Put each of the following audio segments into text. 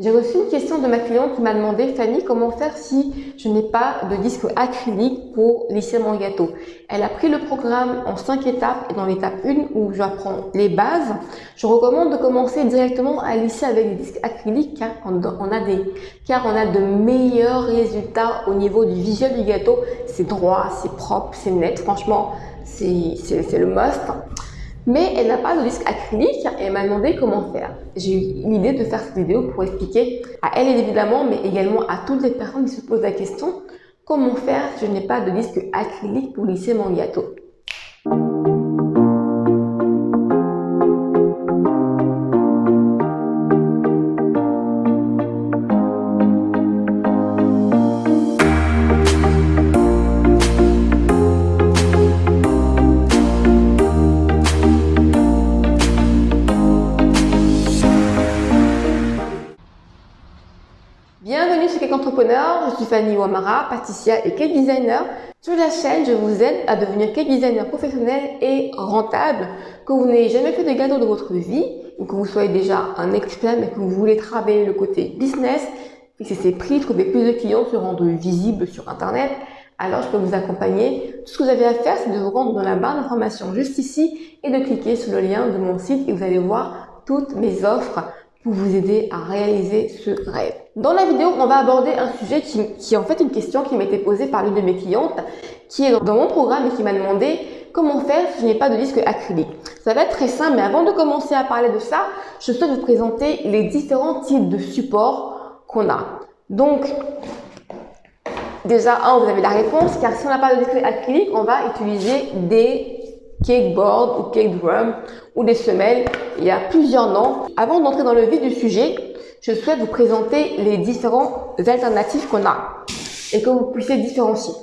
J'ai reçu une question de ma cliente qui m'a demandé Fanny, comment faire si je n'ai pas de disque acrylique pour lisser mon gâteau Elle a pris le programme en cinq étapes et dans l'étape 1 où j'apprends les bases, je recommande de commencer directement à lisser avec des disques acryliques car on a, des, car on a de meilleurs résultats au niveau du visuel du gâteau. C'est droit, c'est propre, c'est net. Franchement, c'est le must mais elle n'a pas de disque acrylique et m'a demandé comment faire. J'ai eu l'idée de faire cette vidéo pour expliquer à elle évidemment, mais également à toutes les personnes qui se posent la question comment faire si je n'ai pas de disque acrylique pour lisser mon gâteau. Fanny Ouamara, pâtissière et cake designer. Sur la chaîne, je vous aide à devenir cake designer professionnel et rentable. Que vous n'ayez jamais fait de gâteau de votre vie, ou que vous soyez déjà un expert mais que vous voulez travailler le côté business, fixer ses prix, trouver plus de clients, se rendre visible sur Internet, alors je peux vous accompagner. Tout ce que vous avez à faire, c'est de vous rendre dans la barre d'information juste ici et de cliquer sur le lien de mon site et vous allez voir toutes mes offres pour vous aider à réaliser ce rêve. Dans la vidéo, on va aborder un sujet qui, est en fait une question qui été posée par l'une de mes clientes, qui est dans mon programme et qui m'a demandé comment faire si je n'ai pas de disque acrylique. Ça va être très simple, mais avant de commencer à parler de ça, je souhaite vous présenter les différents types de supports qu'on a. Donc, déjà, vous avez la réponse, car si on n'a pas de disque acrylique, on va utiliser des cake board ou cake drum ou des semelles. Il y a plusieurs noms. Avant d'entrer dans le vif du sujet, je souhaite vous présenter les différentes alternatives qu'on a et que vous puissiez différencier.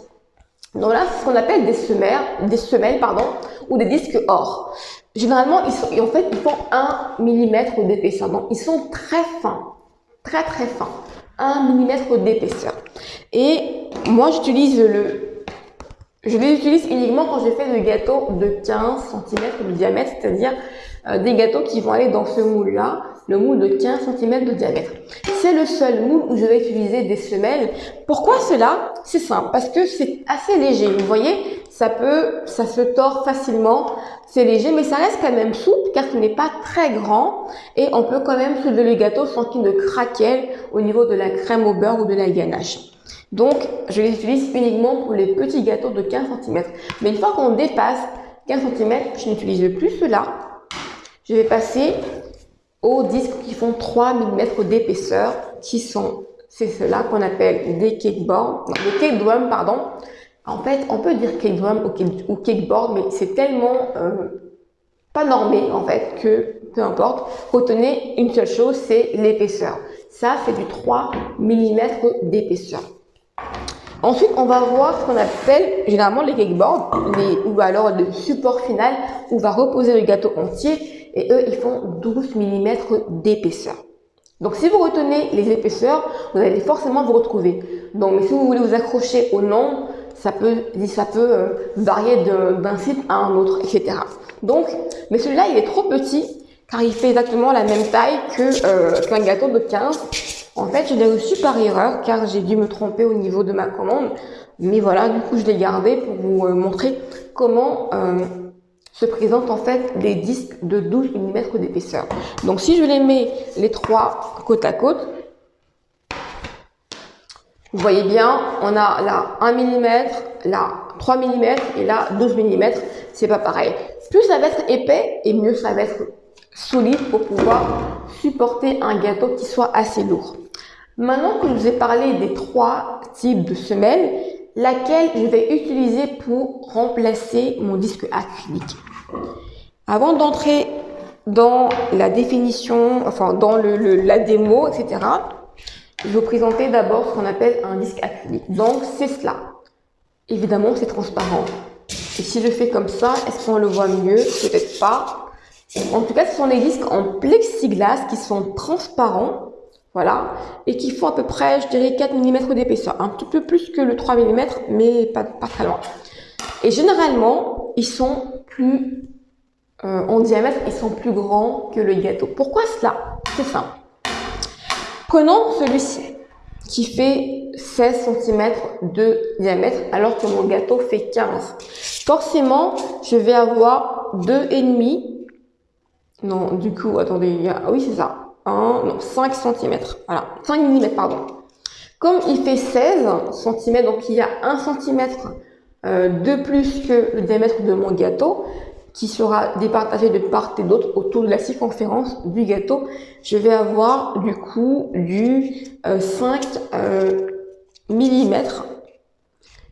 Donc là, c'est ce qu'on appelle des semelles, des semelles pardon, ou des disques or. Généralement, ils sont, en fait, ils font 1 mm d'épaisseur. Donc, ils sont très fins, très très fins. 1 mm d'épaisseur. Et moi, j'utilise le je les utilise uniquement quand j'ai fait des gâteaux de 15 cm de diamètre, c'est-à-dire euh, des gâteaux qui vont aller dans ce moule-là, le moule de 15 cm de diamètre. C'est le seul moule où je vais utiliser des semelles. Pourquoi cela? C'est simple, parce que c'est assez léger. Vous voyez, ça peut, ça se tord facilement, c'est léger, mais ça reste quand même souple car ce n'est pas très grand et on peut quand même soulever le gâteau sans qu'il ne craquelle au niveau de la crème au beurre ou de la ganache. Donc, je les utilise uniquement pour les petits gâteaux de 15 cm. Mais une fois qu'on dépasse 15 cm, je n'utilise plus cela. Je vais passer aux disques qui font 3 mm d'épaisseur, qui sont, c'est cela qu'on appelle des cakeboards, non, des cake drum, pardon. En fait, on peut dire cake drum ou cakeboard, mais c'est tellement euh, pas normé, en fait, que peu importe. Retenez une seule chose, c'est l'épaisseur. Ça, c'est du 3 mm d'épaisseur. Ensuite, on va voir ce qu'on appelle généralement les cakeboards, ou alors le support final où va reposer le gâteau entier. Et eux, ils font 12 mm d'épaisseur. Donc, si vous retenez les épaisseurs, vous allez forcément vous retrouver. Donc, si vous voulez vous accrocher au nom, ça peut, ça peut euh, varier d'un site à un autre, etc. Donc, mais celui-là, il est trop petit car il fait exactement la même taille euh, qu'un gâteau de 15 en fait, je l'ai reçu par erreur car j'ai dû me tromper au niveau de ma commande. Mais voilà, du coup, je l'ai gardé pour vous euh, montrer comment euh, se présentent en fait les disques de 12 mm d'épaisseur. Donc, si je les mets les trois côte à côte, vous voyez bien, on a là 1 mm, là 3 mm et là 12 mm. C'est pas pareil. Plus ça va être épais et mieux ça va être solide pour pouvoir supporter un gâteau qui soit assez lourd. Maintenant que je vous ai parlé des trois types de semelles, laquelle je vais utiliser pour remplacer mon disque acrylique? Avant d'entrer dans la définition, enfin dans le, la démo, etc., je vais vous présenter d'abord ce qu'on appelle un disque acrylique. Donc c'est cela. Évidemment, c'est transparent. Et si je fais comme ça, est-ce qu'on le voit mieux? Peut-être pas. En tout cas, ce sont des disques en plexiglas qui sont transparents voilà, et qui font à peu près, je dirais, 4 mm d'épaisseur, un petit peu plus que le 3 mm, mais pas, pas très loin. Et généralement, ils sont plus, euh, en diamètre, ils sont plus grands que le gâteau. Pourquoi cela? C'est simple. Prenons celui-ci qui fait 16 cm de diamètre alors que mon gâteau fait 15. Forcément, je vais avoir deux et demi. Non, du coup, attendez, il y ah oui, c'est ça. Non, 5 cm. Voilà, 5 mm, pardon. Comme il fait 16 cm, donc il y a 1 cm euh, de plus que le diamètre de mon gâteau, qui sera départagé de part et d'autre autour de la circonférence du gâteau, je vais avoir du coup du 5 euh, mm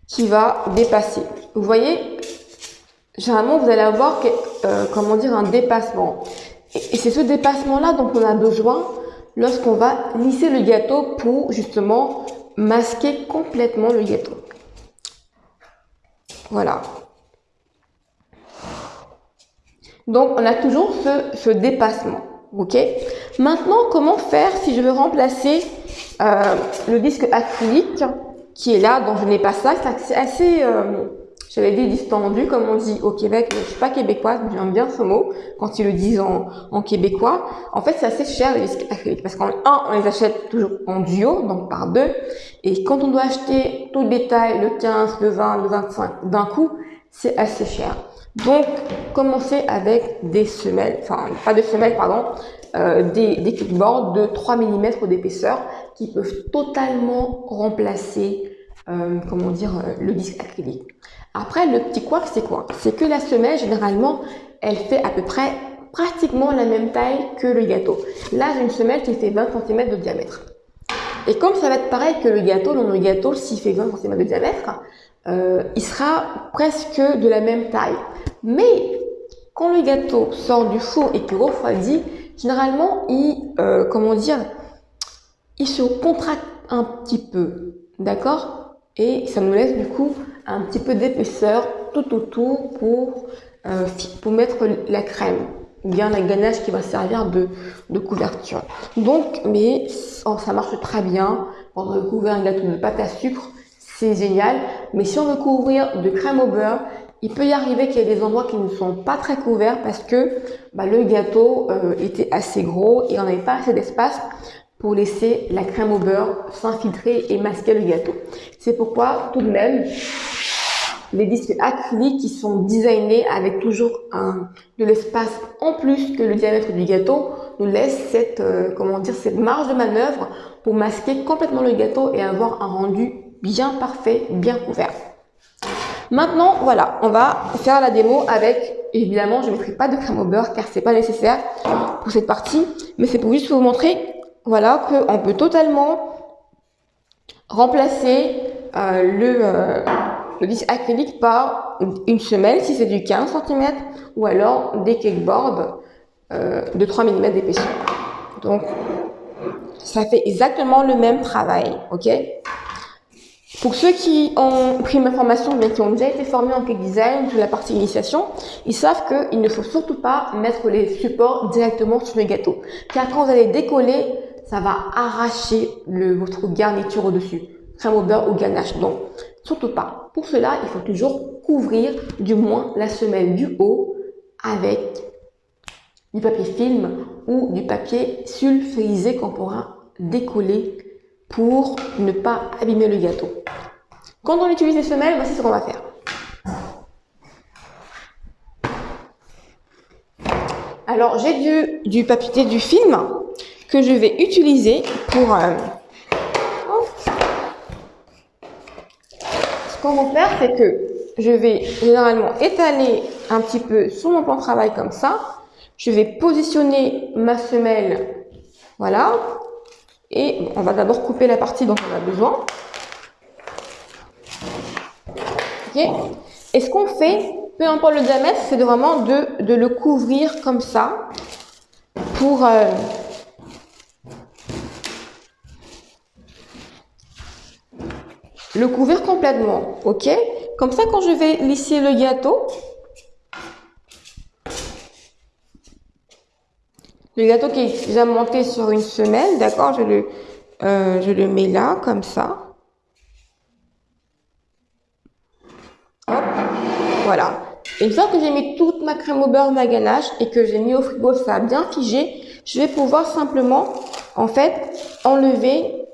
qui va dépasser. Vous voyez, généralement vous allez avoir euh, comment dire un dépassement. Et, c'est ce dépassement-là dont on a besoin lorsqu'on va lisser le gâteau pour justement masquer complètement le gâteau. Voilà. Donc, on a toujours ce, dépassement. Ok? Maintenant, comment faire si je veux remplacer euh, le disque acrylique qui est là, dont je n'ai pas ça? C'est assez, euh, j'allais dire distendu, comme on dit au Québec. Mais je suis pas québécoise, mais j'aime bien ce mot quand ils le disent en, québécois. En fait, c'est assez cher les disques acryliques parce qu'en un, on les achète toujours en duo, donc par deux. Et quand on doit acheter tout le détail, le 15, le 20, le 25 d'un coup, c'est assez cher. Donc, commencez avec des semelles, enfin pas de semelles, pardon, euh, des, des clipboards de 3 mm d'épaisseur qui peuvent totalement remplacer, euh, comment dire, euh, le disque acrylique. Après, le petit quoi, c'est quoi? C'est que la semelle, généralement, elle fait à peu près pratiquement la même taille que le gâteau. Là, j'ai une semelle qui fait 20 cm de diamètre. Et comme ça va être pareil que le gâteau, dans le gâteau, s'il fait 20 cm de diamètre, euh, il sera presque de la même taille. Mais quand le gâteau sort du four et qu'il refroidit, généralement, il, comment dire, il se contracte un petit peu, d'accord? Et ça nous laisse du coup un petit peu d'épaisseur tout autour pour, euh, pour mettre la crème ou bien la ganache qui va servir de, de couverture. Donc, mais oh, ça marche très bien pour recouvrir un gâteau de pâte à sucre c'est génial. Mais si on veut couvrir de crème au beurre, il peut y arriver qu'il y ait des endroits qui ne sont pas très couverts parce que bah, le gâteau euh, était assez gros et on n'avait pas assez d'espace pour laisser la crème au beurre s'infiltrer et masquer le gâteau. C'est pourquoi tout de même, les disques acryliques qui sont designés avec toujours un, de l'espace en plus que le diamètre du gâteau nous laissent cette, euh, comment dire, cette marge de manœuvre pour masquer complètement le gâteau et avoir un rendu bien parfait, bien couvert. Maintenant, voilà, on va faire la démo avec, évidemment, je ne mettrai pas de crème au beurre car c'est pas nécessaire pour cette partie, mais c'est pour juste vous montrer, voilà, qu'on peut totalement remplacer euh, le, euh, disque acrylique par une semelle si c'est du 15 cm ou alors des cakeboards euh, de 3 mm d'épaisseur. Donc, ça fait exactement le même travail, ok? Pour ceux qui ont pris ma formation, mais qui ont déjà été formés en cake design sur la partie initiation, ils savent qu'il ne faut surtout pas mettre les supports directement sur le gâteau. Car quand vous allez décoller, ça va arracher votre garniture au-dessus. Crème au beurre ou ganache. Donc, surtout pas. Pour cela, il faut toujours couvrir du moins la semelle du haut avec du papier film ou du papier sulfurisé qu'on pourra décoller pour ne pas abîmer le gâteau. Quand on utilise les semelles, voici ce qu'on va faire. Alors, j'ai du, du papier du film que je vais utiliser pour... Euh, ce qu'on va faire, c'est que je vais généralement étaler un petit peu sur mon plan de travail comme ça. Je vais positionner ma semelle, voilà, et on va d'abord couper la partie dont on a besoin. Et ce qu'on fait, peu importe le diamètre, c'est vraiment de, de, le couvrir comme ça pour... Euh, le couvrir complètement, ok? Comme ça, quand je vais lisser le gâteau, Le gâteau qui est déjà monté sur une semelle, d'accord, je le, euh, mets là, comme ça. Hop, voilà. Une fois que j'ai mis toute ma crème au beurre, ma ganache, et que j'ai mis au frigo, ça a bien figé, je vais pouvoir simplement, en fait, enlever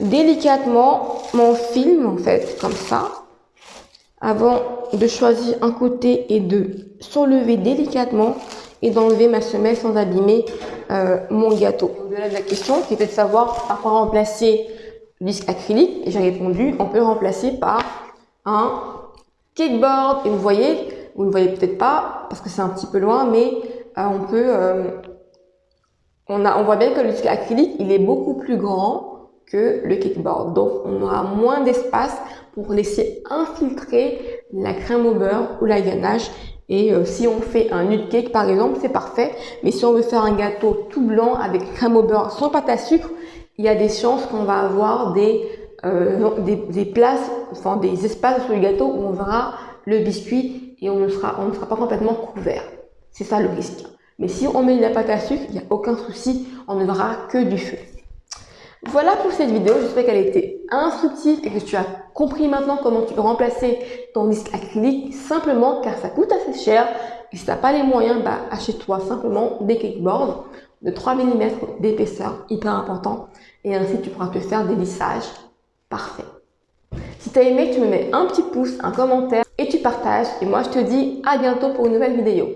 délicatement mon film, en fait, comme ça, avant de choisir un côté et de s'enlever délicatement et d'enlever ma semelle sans abîmer euh, mon gâteau. Au-delà de la question, qui était de savoir par quoi remplacer le disque acrylique, et j'ai répondu, on peut le remplacer par un cakeboard. Et vous voyez, vous ne voyez peut-être pas parce que c'est un petit peu loin, mais euh, on peut, euh, on, a, on voit bien que le disque acrylique, il est beaucoup plus grand que le cakeboard. Donc, on aura moins d'espace pour laisser infiltrer la crème au beurre ou la ganache. Et euh, si on fait un nut cake, par exemple, c'est parfait. Mais si on veut faire un gâteau tout blanc avec crème au beurre sans pâte à sucre, il y a des chances qu'on va avoir des, des, des, places, enfin des espaces sur le gâteau où on verra le biscuit et on ne sera, on ne sera pas complètement couvert. C'est ça le risque. Mais si on met de la pâte à sucre, il n'y a aucun souci, on ne verra que du feu. Voilà pour cette vidéo, j'espère qu'elle a été instructive et que tu as compris maintenant comment tu peux remplacer ton disque acrylique simplement car ça coûte assez cher et si tu n'as pas les moyens, bah, achète-toi simplement des cakeboards de 3 mm d'épaisseur, hyper important et ainsi tu pourras te faire des lissages parfaits. Si tu as aimé, tu me mets un petit pouce, un commentaire et tu partages. Et moi, je te dis à bientôt pour une nouvelle vidéo.